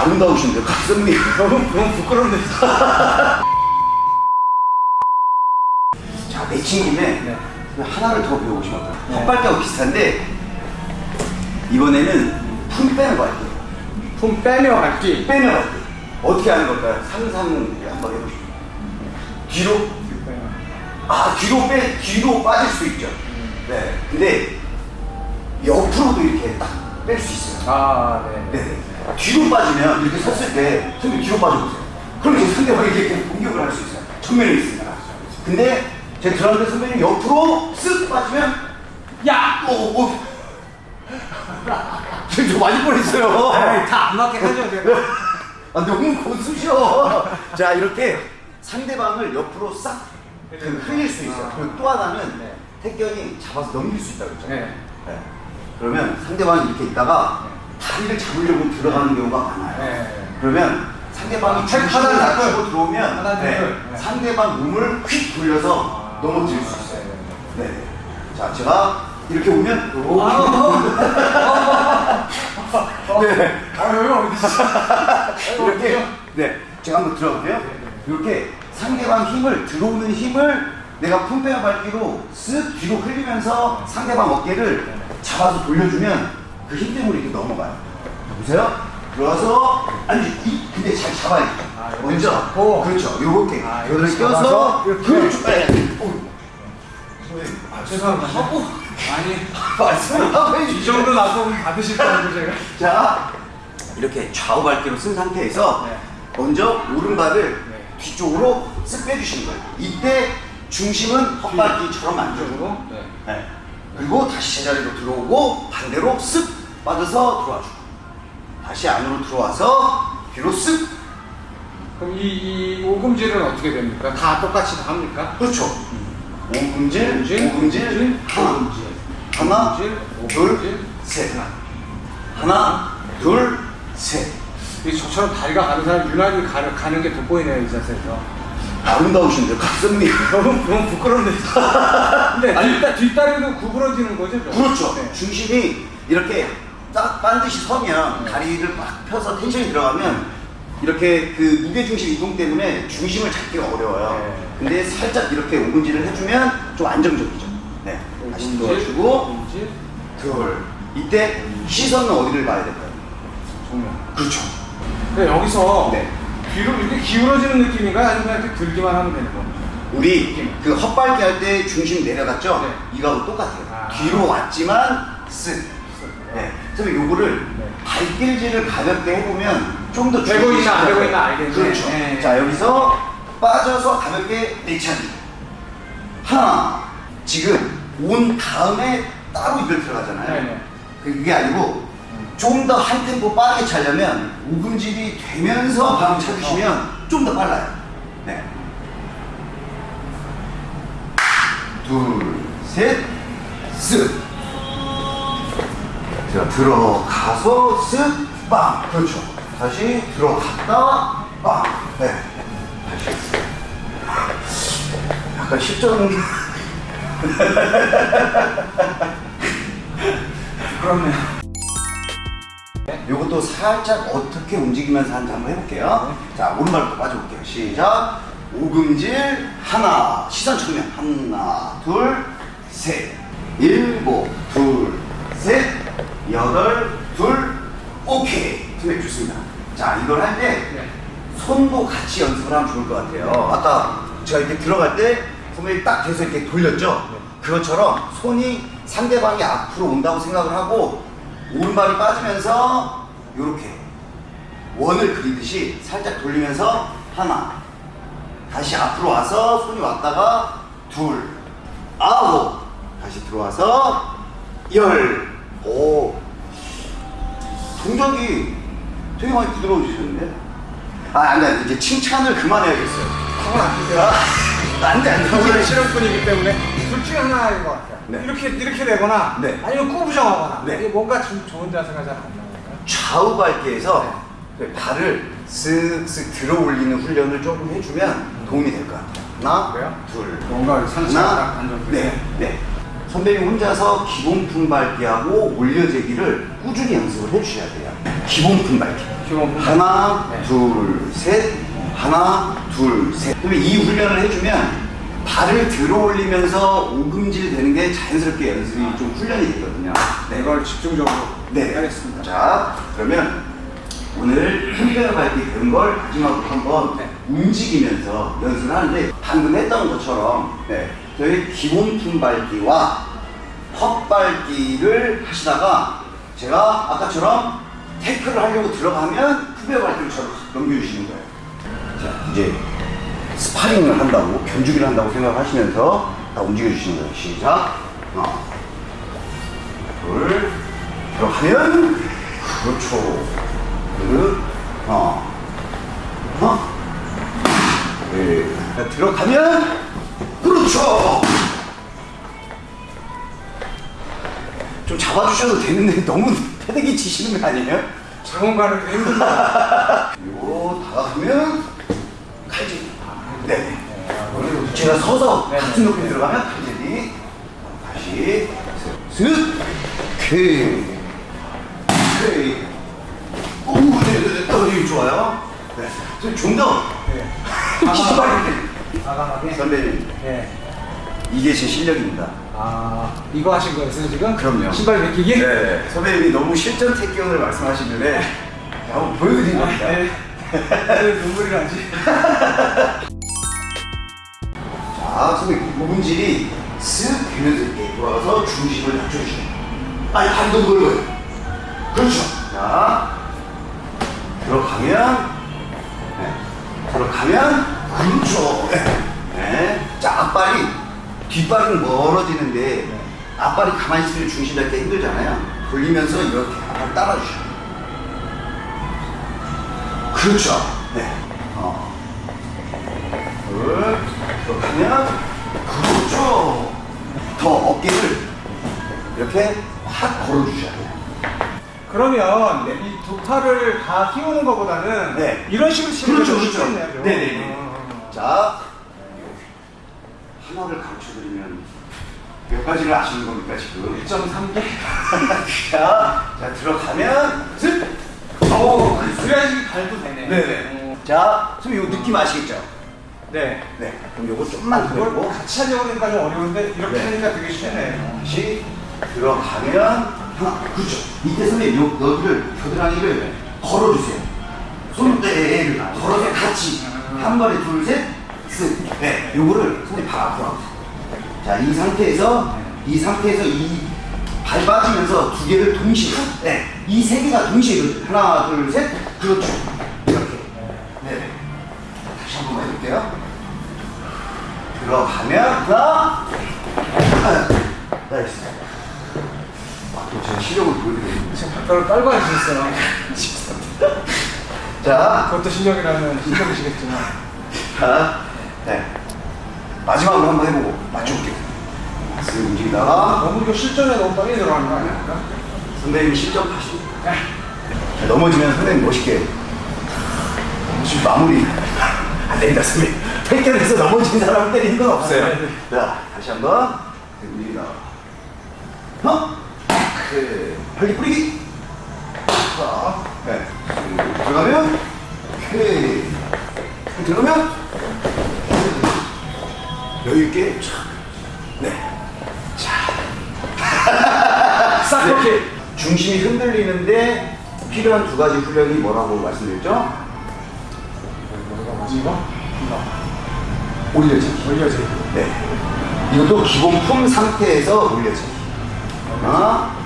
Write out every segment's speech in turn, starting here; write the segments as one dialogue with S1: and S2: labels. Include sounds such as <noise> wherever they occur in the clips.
S1: 아름다우신데 각선미 <laughs>
S2: 너무 너무 부끄럽네. <laughs>
S1: 자 매칭 김에
S2: 네.
S1: 하나를 더 배우고 싶었다
S2: 네.
S1: 헛발기하고 비슷한데 이번에는 풀 빼는 거 할게요
S2: 품 빼며.
S1: 빼는 거 할게요 어떻게 하는 걸까요? 상상을 한번 해보시죠 뒤로 아 뒤로 빼 뒤로 빠질 수 있죠 네 근데 옆으로도 이렇게 딱 뺄 수 있어요
S2: 아 네.
S1: 네. 뒤로 빠지면 이렇게 섰을 때 선배 뒤로 빠져보세요. 그럼 이제 상대방이 이렇게 공격을 할 수 있어요. 정면에 있으니까. 근데 제 드라운드 선배님 옆으로 쓱 빠지면
S2: 야.
S1: 오, 오. 지금 <laughs> 저 맞을 뻔했어요.
S2: 다안 맞게 하죠 제가.
S1: 아, 너무 고수셔. 자 이렇게 상대방을 옆으로 싹 그, 흘릴 수 있어요. 그리고 또 하나는
S2: 네.
S1: 택견이 잡아서 넘길 수 있다고 했잖아요.
S2: 네.
S1: 네. 그러면 상대방이 이렇게 있다가 다리를 잡으려고 들어가는 경우가 많아요.
S2: 네.
S1: 그러면 상대방이
S2: 아,
S1: 중심을
S2: 하단을
S1: 낮추고 들어오면 네.
S2: 네.
S1: 상대방 몸을 휙 돌려서 넘어뜨릴 수 있어요. 네. 자, 제가 이렇게 오면 <laughs> 네.
S2: 아 여기 어디
S1: 이렇게 네. 제가 한번 들어볼게요. 이렇게 상대방 힘을 들어오는 힘을 내가 품빼어 밟기로 쓱 뒤로 흘리면서 상대방 어깨를 잡아서 돌려주면 그 힘 때문에 이렇게 넘어가요. 보세요. 들어와서 아니 이 근데 잘 잡아야 돼.
S2: 아,
S1: 먼저
S2: 잡고.
S1: 그렇죠. 요렇게
S2: 아, 이렇게
S1: 껴서
S2: 이렇게.
S1: 그렇죠. 네. 어.
S2: 아 죄송합니다. 아니
S1: 말씀을 하고
S2: 이. 정도 나쁘면 받으실 거라고 제가.
S1: 자 이렇게 좌우 발기로 쓴 상태에서
S2: 네.
S1: 먼저 오른발을
S2: 네.
S1: 뒤쪽으로 쓱 빼주시는 거예요. 이때 중심은 헛발기처럼 만들고
S2: 네.
S1: 네. 그리고 다시 제자리로 들어오고 반대로 쓱 빠져서 들어와주고 다시 안으로 들어와서 뒤로 쓱
S2: 그럼 이, 이 오금질은 어떻게 됩니까? 다 똑같이 다 합니까?
S1: 그렇죠. 오금질,
S2: 오금질,
S1: 오금질,
S2: 오금질,
S1: 하나. 하나, 둘. 셋, 하나, 둘, 셋.
S2: 이 저처럼 다리가 가는 사람 유난히 가는, 가는 게 돋보이네요 이 자세에서.
S1: 아름다우신데 각선미. <laughs>
S2: 너무 너무 부끄럽네. <laughs> 근데
S1: 아니.
S2: 뒷다, 뒷다리도 구부러지는 거죠? 좀?
S1: 그렇죠.
S2: 네.
S1: 중심이 이렇게 딱 반드시 서면
S2: 네.
S1: 다리를 막 펴서 텐션이 들어가면 이렇게 그 무게 중심 이동 때문에 중심을 잡기가 어려워요.
S2: 네.
S1: 근데 살짝 이렇게 오금질을 해주면 좀 안정적이죠. 네. 다시
S2: 오금질,
S1: 둘. 이때 시선은 어디를 봐야 될까요?
S2: 정면.
S1: 그렇죠.
S2: 근데 여기서
S1: 네.
S2: 뒤로 이렇게 기울어지는 느낌인가 아니면 이렇게 들기만 하면 되는 겁니까?
S1: 우리 그 헛발기 할 때 중심 내려갔죠?
S2: 네.
S1: 이거하고 똑같아요.
S2: 아.
S1: 뒤로 왔지만 쓱. 네. 그래서 요거를
S2: 네.
S1: 발길질을 가볍게 해보면 좀 더
S2: 되고 있나 안 되고 있나 알겠네.
S1: 그렇죠.
S2: 네.
S1: 자 여기서 빠져서 가볍게 내차기. 하나. 지금 온 다음에 따로 이걸 들어가잖아요.
S2: 네네.
S1: 그게 아니고 좀 더 한 템포 빠르게 차려면 오금질이 되면서 바로 차주시면 좀 더 빨라요. 네. 둘, 셋, 쓱. 자, 들어가서 쓱, 빵. 그렇죠. 다시 들어갔다, 빵. 네. 다시. 약간 실전. <laughs>
S2: 그렇네요.
S1: 요것도 살짝 어떻게 움직이면서 하는지 한번 해볼게요. 자, 오른발부터 빠져볼게요. 시작. 오금질 하나, 시선 측면 하나, 둘, 셋, 일곱, 둘, 셋, 여덟, 둘, 오케이. 투맥 좋습니다. 자, 이걸 할때
S2: 네.
S1: 손도 같이 연습을 하면 좋을 것 같아요. 아까 제가 이렇게 들어갈 때 손을 딱 대서 이렇게 돌렸죠? 그것처럼 손이 상대방이 앞으로 온다고 생각을 하고 오른발이 빠지면서 이렇게 원을 그리듯이 살짝 돌리면서 하나 다시 앞으로 와서 손이 왔다가 둘 아홉 다시 들어와서 열오 동작이 되게 많이 부드러워지셨는데 아 안돼 이제 칭찬을 그만해야겠어요
S2: 그건 안 돼요.
S1: 아, 안 돼 안돼
S2: 오늘
S1: 오늘
S2: 실험꾼이기 때문에 둘 중에 하나인 것 같아요.
S1: 네.
S2: 이렇게 이렇게 되거나
S1: 네.
S2: 아니면 꾸부정하거나
S1: 네.
S2: 이게 뭔가 좀 좋은 자세가 잘 안 나오니까.
S1: 좌우 발기에서 그 발을 쓱쓱 들어 올리는 훈련을 조금 해주면 도움이 될 것 같아요. 하나,
S2: 그래요?
S1: 둘,
S2: 뭔가 상체가 안정되게.
S1: 네, 네. 선배님 혼자서 기본 품발기하고 올려제기를 꾸준히 연습을 해주셔야 돼요. 기본 품발기.
S2: 기본 품
S1: 하나,
S2: 네.
S1: 둘, 셋, 하나, 둘, 셋. 그러면 이 훈련을 해주면 발을 들어 올리면서 오금질 되는 게 자연스럽게 연습이 좀 훈련이 되거든요. 네.
S2: 이걸 집중적으로
S1: 네.
S2: 하겠습니다.
S1: 자, 그러면 오늘 힘겨운 밟기 배운 걸 마지막으로 한번
S2: 네.
S1: 움직이면서 연습을 하는데 방금 했던 것처럼 네, 저희 기본 품 밟기와 헛 밟기를 하시다가 제가 아까처럼 태클을 하려고 들어가면 후배 저로 넘겨주시는 거예요. 자, 이제 스파링을 한다고, 견주기를 한다고 생각하시면서 다 움직여주시는 거예요. 시작. 하나, 둘, 들어가면, 그렇죠. 둘, 하나, 하나, 네. 자, 들어가면, 그렇죠. 좀 잡아주셔도 되는데 너무 패대기 치시는 거 아니에요?
S2: 장원 가는 게 힘듭니다.
S1: 그리고 다가가면 칼질. 네. 제가 서서
S2: 네,
S1: 같은
S2: 네.
S1: 높이 들어가면 칼질이 다시 슥 오케이 오케이 오 네 네 네 어, 이거 좋아요 네. 좀더
S2: 네. 과감하게.
S1: 선배님
S2: 네.
S1: 이게 제 실력입니다
S2: 아 이거 하신 거였어요 지금?
S1: 그럼요.
S2: 신발 벗기기?
S1: 네 선배님이 너무 실전 태권을 말씀하시길래 한번 보여드린 겁니다
S2: 네. 네. 눈물이 나지. <laughs>
S1: 자, 선생님, 부분질이 쓱 되면서 이렇게 돌아가서 중심을 낮춰주시면 아니, 반도 넓어요. 그렇죠. 자, 들어가면, 네. 들어가면, 그렇죠. 네. 네. 자, 앞발이, 뒷발은 멀어지는데, 앞발이 가만히 있으면 중심 잡기 힘들잖아요. 돌리면서 이렇게 앞발 따라주시면 그렇죠. 네. 어. 둘, 들어가면, 그렇죠. 더 어깨를 이렇게 확 걸어주셔야 돼요.
S2: 그러면 이두 팔을 다 끼우는 것보다는
S1: 네.
S2: 이런 식으로 치는
S1: 그렇죠,
S2: 게
S1: 그렇죠. 네네네.
S2: 어.
S1: 자, 하나를 가르쳐드리면 몇 가지를 아시는 겁니까, 지금?
S2: 1.3개? <laughs>
S1: 자, 자, 들어가면, 슥!
S2: 오, 그래야지 발도 되네.
S1: 네네. 자, 선생님 이거 느낌 아시겠죠?
S2: 네.
S1: 네. 그럼 요거 좀만 더
S2: 그걸. 같이 하려고 하니까 좀 어려운데 이렇게
S1: 네.
S2: 하니까 되게 쉽네.
S1: 다시 들어가면 하나 그렇죠 이때 선생님 요, 여기를 겨드랑이를 걸어주세요 손대를 걸어서 같이 한 번에 둘 셋 쓱 네, 요거를 선생님 발 앞으로 하세요 자이 상태에서 이 상태에서 이 발 빠지면서 두 개를 동시에 네, 이 세 개가 동시에. 하나 둘 셋 그렇죠 이렇게 네 다시 한 번만 해볼게요 들어가면 하나 nice. 아, 또 제가 실력을 보여드리겠습니다.
S2: 지금 발가락 깔고 앉으셨어요. <laughs>
S1: 자,
S2: 그것도 실력이라면 실력이시겠지만.
S1: 자, 네. 마지막으로 한번 해보고 맞춰볼게요. 쓱 움직이다가
S2: 너무 이거 실전에 너무 빨리 들어가는 거 아닙니까?
S1: 선배님이 실전 하시고 자, 넘어지면 선배님 멋있게 지금 마무리 안 됩니다, 선배님. 택견에서 넘어진 사람을 때리는 건 없어요.
S2: 아, 네, 네.
S1: 자, 다시 한 번 움직이다가 하나, 그 혈기 뿌리기. 자, 네. 들어가면 오케이. 들어가면 여유 있게 촥. 네. <laughs>
S2: 싹 이렇게.
S1: 중심이 흔들리는데 필요한 두 가지 훈련이 뭐라고 말씀드렸죠?
S2: 이거?
S1: 올려지기.
S2: 올려지.
S1: 네. 이것도 기본 품 상태에서 올려지기. 하나.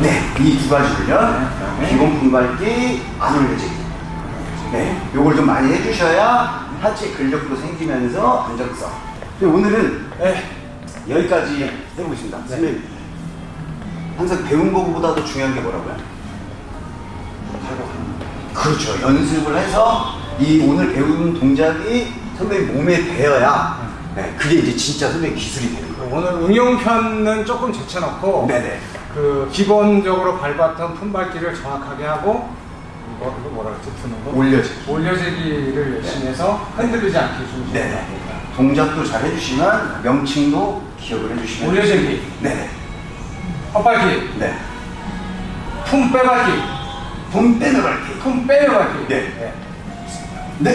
S1: 네. 이 두 가지 훈련.
S2: 네.
S1: 기본품 밟기, 안 올려지기. 네. 요걸 좀 많이 해주셔야 하체 근력도 생기면서 안정성. 근데 오늘은
S2: 네.
S1: 여기까지 해보겠습니다. 선생님, 항상 배운 거보다도 중요한 게 뭐라고요? 그렇죠. 연습을 해서 이 오늘 배운 동작이 선배님 몸에 배어야 네, 그게 이제 진짜 선배님 기술이 되는 거예요.
S2: 오늘 응용편은 조금 제쳐놓고
S1: 네네.
S2: 그 기본적으로 밟았던 품밟기를 정확하게 하고 이거 이거 뭐라 그랬지 푸는 거?
S1: 올려지기.
S2: 올려지기를 열심히 해서 흔들리지 않게 중심.
S1: 네네. 동작도 잘 해주시면 명칭도 기억을 해주시면
S2: 올려지기,
S1: 네네.
S2: 헛밟기,
S1: 네.
S2: 품 빼밟기,
S1: 돈 빼는 밟기.
S2: 품 빼요 밟기.
S1: 네. 네.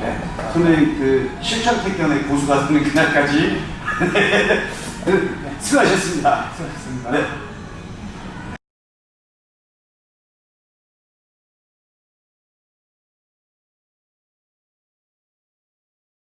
S1: 네. 선배님 그 실전 태권의 고수가 되는 그날까지 <laughs> 수고하셨습니다.
S2: 수고하셨습니다.
S1: 네.